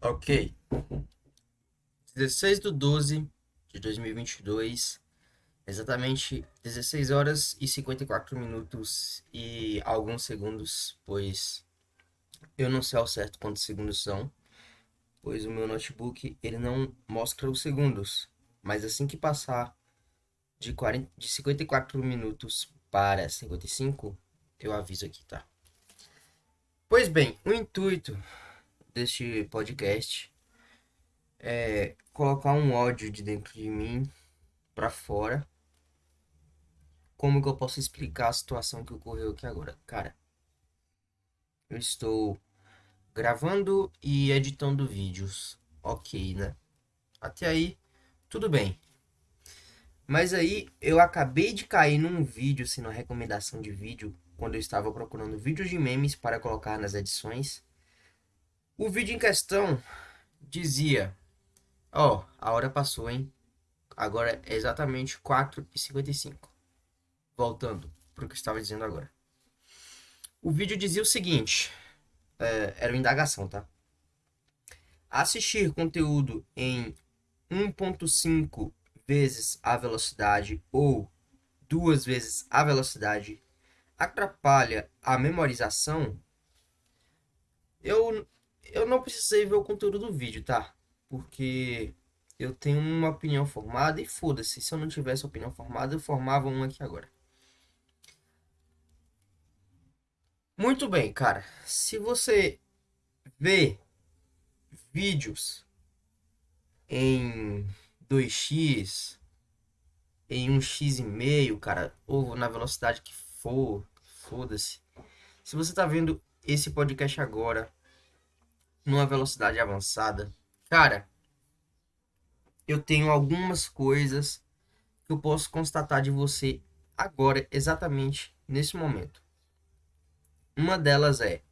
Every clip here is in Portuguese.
Ok. 16 do 12 de 2022, exatamente 16 horas e 54 minutos e alguns segundos, pois eu não sei ao certo quantos segundos são, pois o meu notebook ele não mostra os segundos, mas assim que passar de, 40, de 54 minutos para 55, eu aviso aqui, tá? Pois bem, o intuito deste podcast é colocar um ódio de dentro de mim para fora. Como que eu posso explicar a situação que ocorreu aqui agora? Cara, eu estou gravando e editando vídeos. Ok, né? Até aí, tudo bem. Mas aí eu acabei de cair num vídeo, assim, numa recomendação de vídeo, quando eu estava procurando vídeos de memes para colocar nas edições. O vídeo em questão dizia: Ó, oh, a hora passou, hein? Agora é exatamente 4h55. Voltando para o que eu estava dizendo agora. O vídeo dizia o seguinte: é, era uma indagação, tá? Assistir conteúdo em 1.5 vezes a velocidade ou duas vezes a velocidade atrapalha a memorização, eu, eu não precisei ver o conteúdo do vídeo, tá? Porque eu tenho uma opinião formada e foda-se, se eu não tivesse opinião formada, eu formava uma aqui agora. Muito bem, cara. Se você vê vídeos em 2x, em 1x e meio, cara, ou na velocidade que for, foda-se. Se você tá vendo esse podcast agora numa velocidade avançada, cara, eu tenho algumas coisas que eu posso constatar de você agora, exatamente nesse momento. Uma delas é: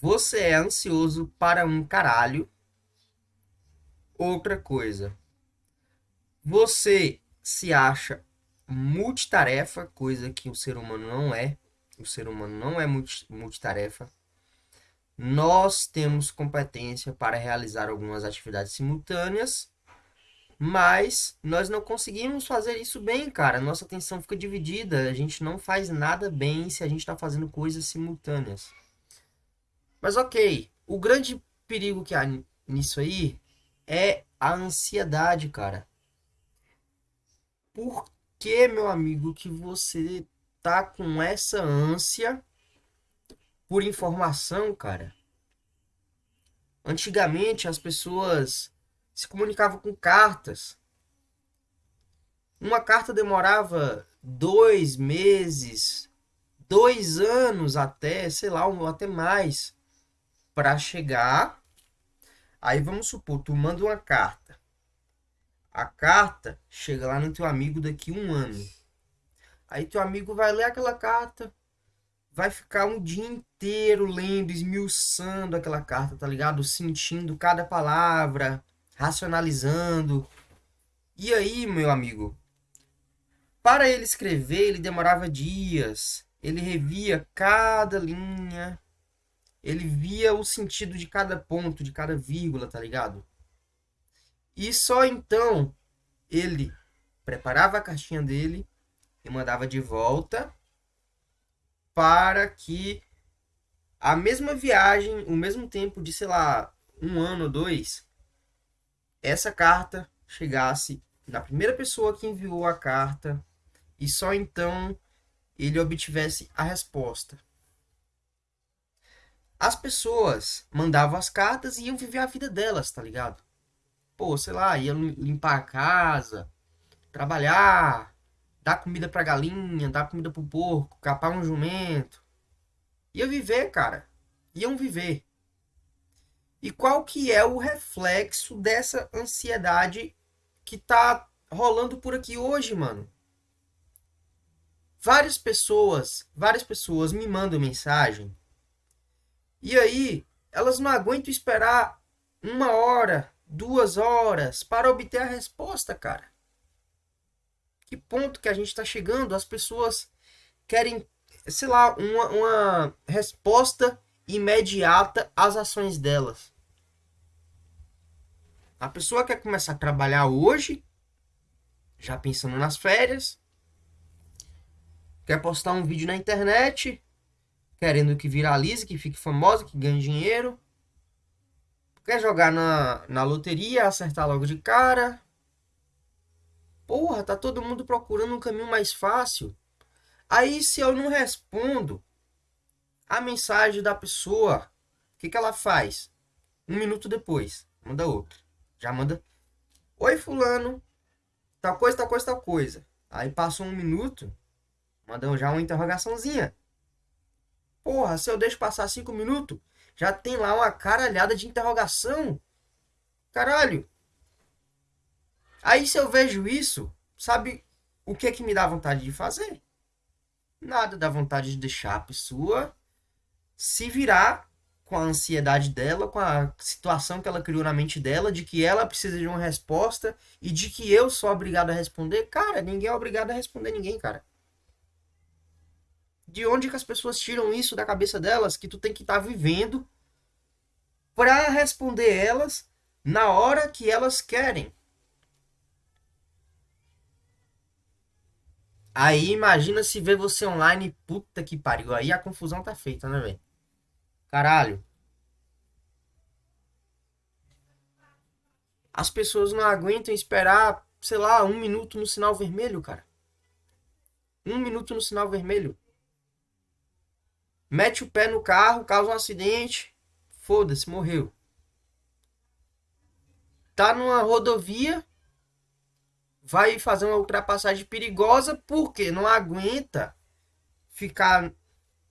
você é ansioso para um caralho. Outra coisa, você se acha multitarefa, coisa que o ser humano não é. O ser humano não é multitarefa. Nós temos competência para realizar algumas atividades simultâneas, mas nós não conseguimos fazer isso bem, cara. Nossa atenção fica dividida. A gente não faz nada bem se a gente está fazendo coisas simultâneas. Mas ok, o grande perigo que há nisso aí é a ansiedade, cara. Por que, meu amigo, que você tá com essa ânsia por informação, cara? Antigamente as pessoas se comunicavam com cartas. Uma carta demorava dois meses, dois anos até, sei lá, até mais, para chegar. Aí vamos supor, tu manda uma carta a carta chega lá no teu amigo daqui um ano. Aí teu amigo vai ler aquela carta, vai ficar um dia inteiro lendo, esmiuçando aquela carta, tá ligado? Sentindo cada palavra, racionalizando. E aí, meu amigo, para ele escrever, ele demorava dias. Ele revia cada linha. Ele via o sentido de cada ponto, de cada vírgula, tá ligado? E só então ele preparava a caixinha dele e mandava de volta para que a mesma viagem, o mesmo tempo de, sei lá, um ano ou dois, essa carta chegasse na primeira pessoa que enviou a carta e só então ele obtivesse a resposta. As pessoas mandavam as cartas e iam viver a vida delas, tá ligado? pô, sei lá, ia limpar a casa, trabalhar, dar comida pra galinha, dar comida pro porco, capar um jumento. Ia viver, cara. Iam viver. E qual que é o reflexo dessa ansiedade que tá rolando por aqui hoje, mano? Várias pessoas, várias pessoas me mandam mensagem. E aí, elas não aguentam esperar uma hora, duas horas para obter a resposta, cara. Que ponto que a gente está chegando? As pessoas querem, sei lá, uma, uma resposta imediata às ações delas. A pessoa quer começar a trabalhar hoje, já pensando nas férias, quer postar um vídeo na internet, querendo que viralize, que fique famosa, que ganhe dinheiro, quer jogar na, na loteria, acertar logo de cara. Porra, tá todo mundo procurando um caminho mais fácil. Aí, se eu não respondo a mensagem da pessoa, o que, que ela faz? Um minuto depois, manda outro. Já manda. Oi, Fulano. Tal coisa, tal coisa, tal coisa. Aí passou um minuto, manda já uma interrogaçãozinha. Porra, se eu deixo passar cinco minutos, já tem lá uma caralhada de interrogação. Caralho. Aí se eu vejo isso, sabe o que é que me dá vontade de fazer? Nada dá vontade de deixar a pessoa se virar com a ansiedade dela, com a situação que ela criou na mente dela, de que ela precisa de uma resposta e de que eu sou obrigado a responder. Cara, ninguém é obrigado a responder ninguém, cara. De onde que as pessoas tiram isso da cabeça delas que tu tem que estar tá vivendo para responder elas na hora que elas querem? Aí imagina se ver você online, puta que pariu. Aí a confusão tá feita, né, velho? Caralho. As pessoas não aguentam esperar, sei lá, um minuto no sinal vermelho, cara. Um minuto no sinal vermelho. Mete o pé no carro, causa um acidente. Foda-se, morreu. Tá numa rodovia, vai fazer uma ultrapassagem perigosa porque não aguenta ficar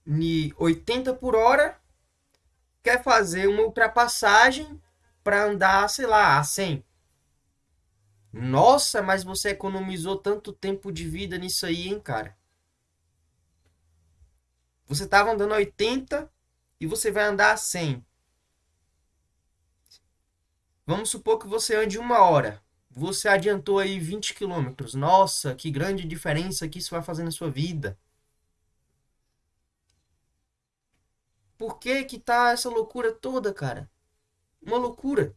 em 80 por hora, quer fazer uma ultrapassagem para andar, sei lá, a 100. Nossa, mas você economizou tanto tempo de vida nisso aí, hein, cara? Você estava andando a 80 e você vai andar a 100. Vamos supor que você ande uma hora você adiantou aí 20 quilômetros. Nossa, que grande diferença que isso vai fazer na sua vida. Por que que tá essa loucura toda, cara? Uma loucura.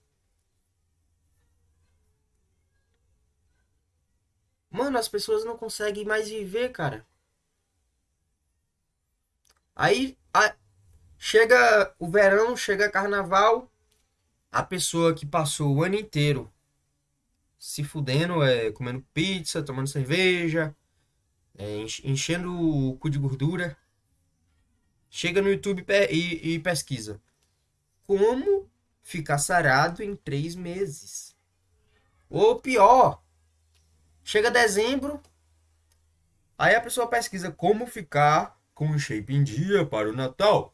Mano, as pessoas não conseguem mais viver, cara. Aí a... chega o verão, chega carnaval, a pessoa que passou o ano inteiro se fudendo, é, comendo pizza, tomando cerveja, é, enchendo o cu de gordura. Chega no YouTube e, e pesquisa. Como ficar sarado em três meses? Ou pior, chega dezembro, aí a pessoa pesquisa como ficar com o shape em dia para o Natal.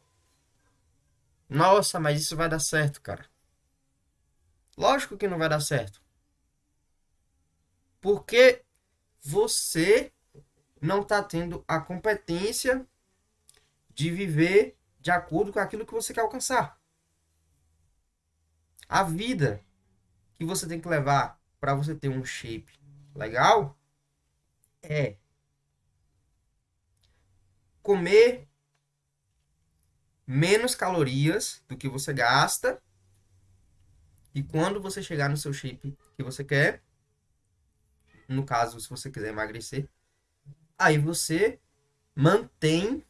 Nossa, mas isso vai dar certo, cara. Lógico que não vai dar certo. Porque você não está tendo a competência de viver de acordo com aquilo que você quer alcançar. A vida que você tem que levar para você ter um shape legal é comer menos calorias do que você gasta e quando você chegar no seu shape que você quer, no caso, se você quiser emagrecer, aí você mantém,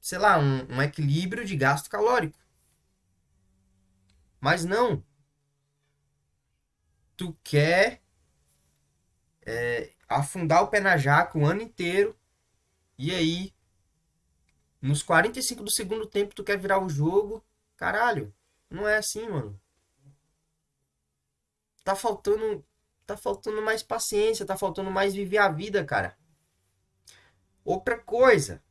sei lá, um, um equilíbrio de gasto calórico. Mas não. Tu quer é, afundar o pé na jaca o ano inteiro. E aí, nos 45 do segundo tempo, tu quer virar o jogo. Caralho, não é assim, mano. Tá faltando tá faltando mais paciência, tá faltando mais viver a vida, cara. Outra coisa.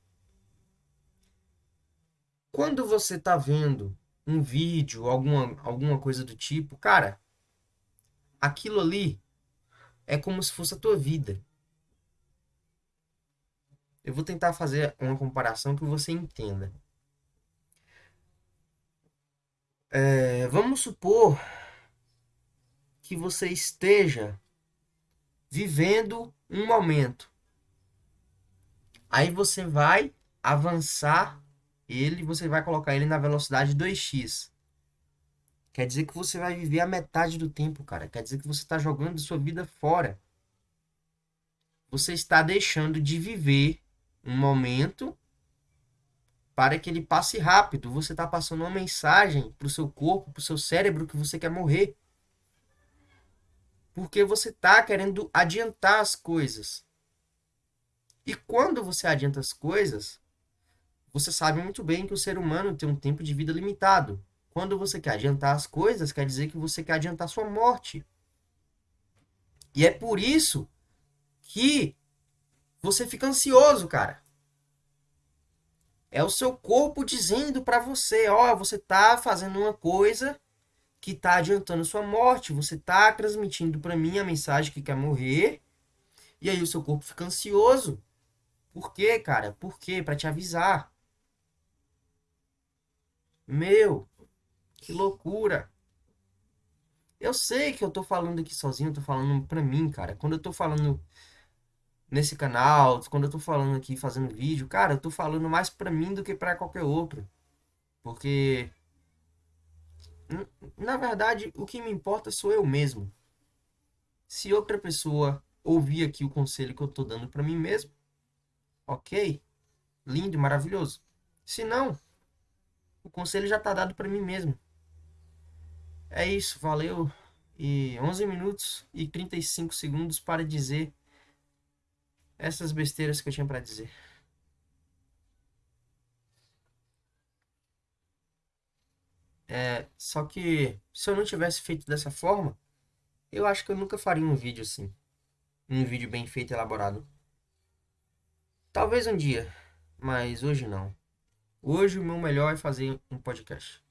Quando você tá vendo um vídeo, alguma, alguma coisa do tipo, cara, aquilo ali é como se fosse a tua vida. Eu vou tentar fazer uma comparação que você entenda. É, vamos supor que você esteja vivendo um momento. Aí você vai avançar ele você vai colocar ele na velocidade 2x. Quer dizer que você vai viver a metade do tempo, cara. Quer dizer que você está jogando sua vida fora. Você está deixando de viver um momento para que ele passe rápido. Você está passando uma mensagem para o seu corpo, para o seu cérebro que você quer morrer. Porque você está querendo adiantar as coisas. E quando você adianta as coisas, você sabe muito bem que o ser humano tem um tempo de vida limitado. Quando você quer adiantar as coisas, quer dizer que você quer adiantar sua morte. E é por isso que você fica ansioso, cara. É o seu corpo dizendo para você, ó, oh, você tá fazendo uma coisa que tá adiantando sua morte, você tá transmitindo para mim a mensagem que quer morrer. E aí o seu corpo fica ansioso. Por quê, cara? Por quê? Para te avisar. Meu, que loucura. Eu sei que eu tô falando aqui sozinho, eu tô falando pra mim, cara. Quando eu tô falando nesse canal, quando eu tô falando aqui, fazendo vídeo, cara, eu tô falando mais pra mim do que pra qualquer outro. Porque, na verdade, o que me importa sou eu mesmo. Se outra pessoa ouvir aqui o conselho que eu tô dando pra mim mesmo, ok, lindo, maravilhoso. Se não, o conselho já tá dado pra mim mesmo. É isso, valeu. E 11 minutos e 35 segundos para dizer essas besteiras que eu tinha para dizer. É, só que se eu não tivesse feito dessa forma, eu acho que eu nunca faria um vídeo assim. Um vídeo bem feito e elaborado. Talvez um dia, mas hoje não. Hoje o meu melhor é fazer um podcast.